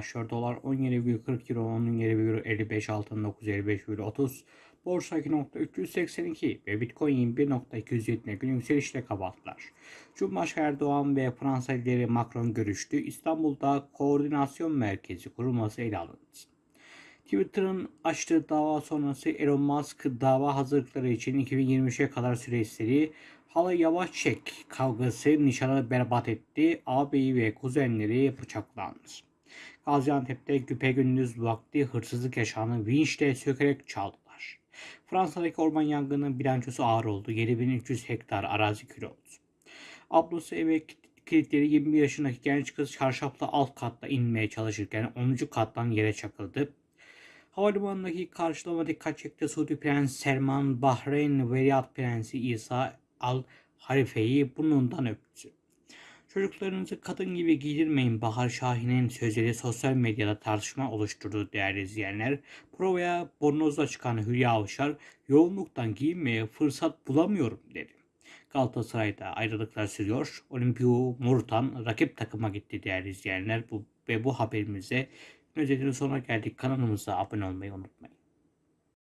başlıyor. Dolar 17,40 euro, onun yeri euro 55, altın 955 euro 30. Borsa 2.382 ve Bitcoin 21.270 gün yükselişle kapattılar. Cumhurbaşkanı Erdoğan ve Fransa lideri Macron görüştü. İstanbul'da koordinasyon merkezi kurulması ele alındı. Twitter'ın açtığı dava sonrası Elon Musk dava hazırlıkları için 2023'e kadar süre istedi. Hala yavaş çek kavgası nişanı berbat etti. Ağabeyi ve kuzenleri bıçaklandı. Gaziantep'te güpegündüz vakti hırsızlık yaşanı vinçle sökerek çaldılar. Fransa'daki orman yangının bilançosu ağır oldu. 7300 hektar arazi kül oldu. Ablası eve kilitleri 21 yaşındaki genç kız çarşafla alt katta inmeye çalışırken 10. kattan yere çakıldı. Havalimanındaki karşılama dikkat çekti. Suudi Prens Selman, Bahreyn Veliaht Prensi İsa Al Harife'yi burnundan öptü. Çocuklarınızı kadın gibi giydirmeyin Bahar Şahin'in sözleri sosyal medyada tartışma oluşturdu değerli izleyenler. Provaya bornozla çıkan Hülya Avşar yoğunluktan giyinmeye fırsat bulamıyorum dedi. Galatasaray'da ayrılıklar sürüyor. Olimpio Murtan rakip takıma gitti değerli izleyenler. Bu, ve bu haberimize özetinin sonuna geldik. Kanalımıza abone olmayı unutmayın.